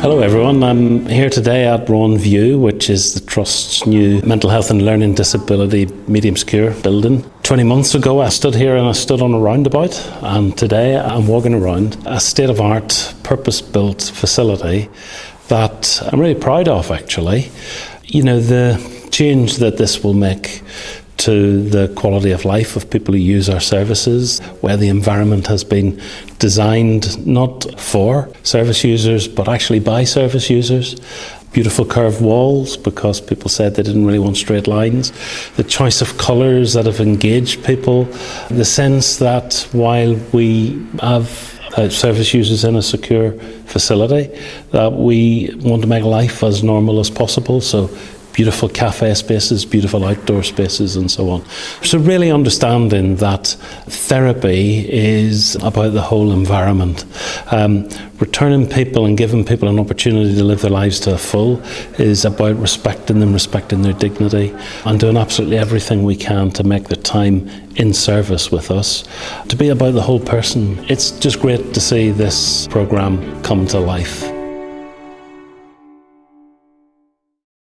Hello everyone, I'm here today at Rowan View, which is the Trust's new mental health and learning disability medium secure building. 20 months ago I stood here and I stood on a roundabout and today I'm walking around a state of art purpose built facility that I'm really proud of actually. You know, the change that this will make to the quality of life of people who use our services, where the environment has been designed not for service users but actually by service users. Beautiful curved walls because people said they didn't really want straight lines. The choice of colours that have engaged people. The sense that while we have uh, service users in a secure facility, that we want to make life as normal as possible. So beautiful cafe spaces, beautiful outdoor spaces, and so on. So, really understanding that therapy is about the whole environment. Um, returning people and giving people an opportunity to live their lives to the full is about respecting them, respecting their dignity, and doing absolutely everything we can to make the time in service with us to be about the whole person. It's just great to see this programme come to life.